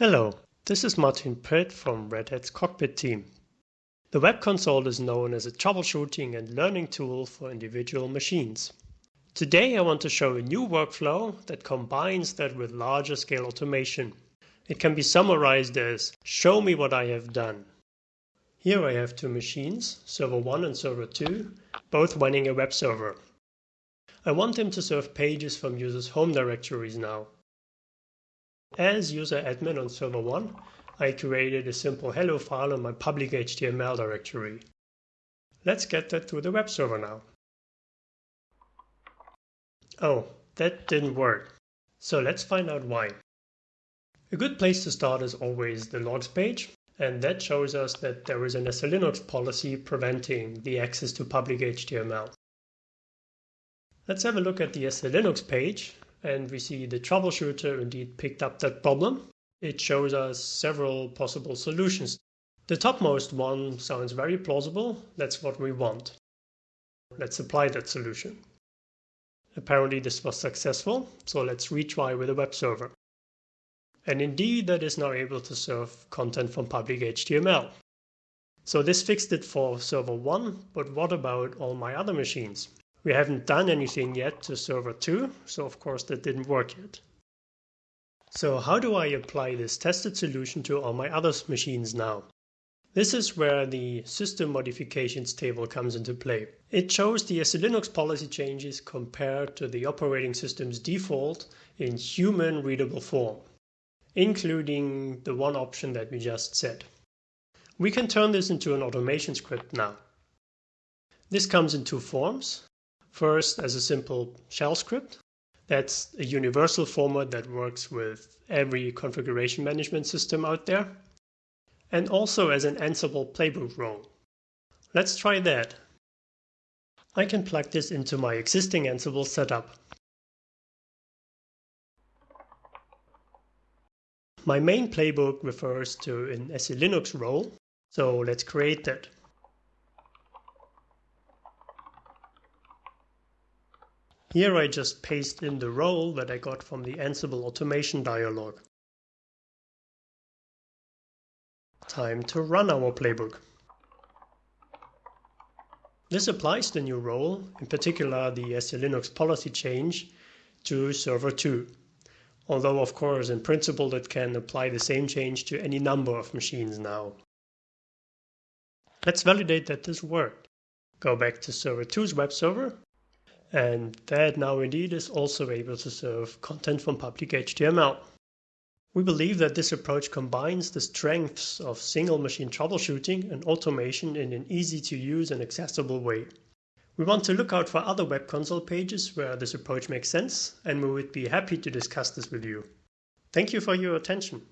Hello, this is Martin Pitt from Red Hat's Cockpit team. The Web Console is known as a troubleshooting and learning tool for individual machines. Today I want to show a new workflow that combines that with larger scale automation. It can be summarized as show me what I have done. Here I have two machines, server 1 and server 2, both running a web server. I want them to serve pages from users' home directories now. As user admin on server 1, I created a simple hello file on my public HTML directory. Let's get that to the web server now. Oh, that didn't work. So let's find out why. A good place to start is always the logs page, and that shows us that there is an SELinux policy preventing the access to public HTML. Let's have a look at the SELinux page and we see the troubleshooter indeed picked up that problem. It shows us several possible solutions. The topmost one sounds very plausible. That's what we want. Let's apply that solution. Apparently this was successful, so let's retry with a web server. And indeed that is now able to serve content from public HTML. So this fixed it for server 1, but what about all my other machines? We haven't done anything yet to server 2, so of course that didn't work yet. So how do I apply this tested solution to all my other machines now? This is where the system modifications table comes into play. It shows the SELinux policy changes compared to the operating system's default in human readable form, including the one option that we just set. We can turn this into an automation script now. This comes in two forms. First, as a simple shell script. That's a universal format that works with every configuration management system out there. And also as an Ansible playbook role. Let's try that. I can plug this into my existing Ansible setup. My main playbook refers to an SELinux role, so let's create that. Here I just paste in the role that I got from the Ansible automation dialog. Time to run our playbook. This applies the new role, in particular the SELinux policy change, to server 2. Although of course in principle it can apply the same change to any number of machines now. Let's validate that this worked. Go back to server 2's web server and that now indeed is also able to serve content from public HTML. We believe that this approach combines the strengths of single machine troubleshooting and automation in an easy to use and accessible way. We want to look out for other web console pages where this approach makes sense, and we would be happy to discuss this with you. Thank you for your attention.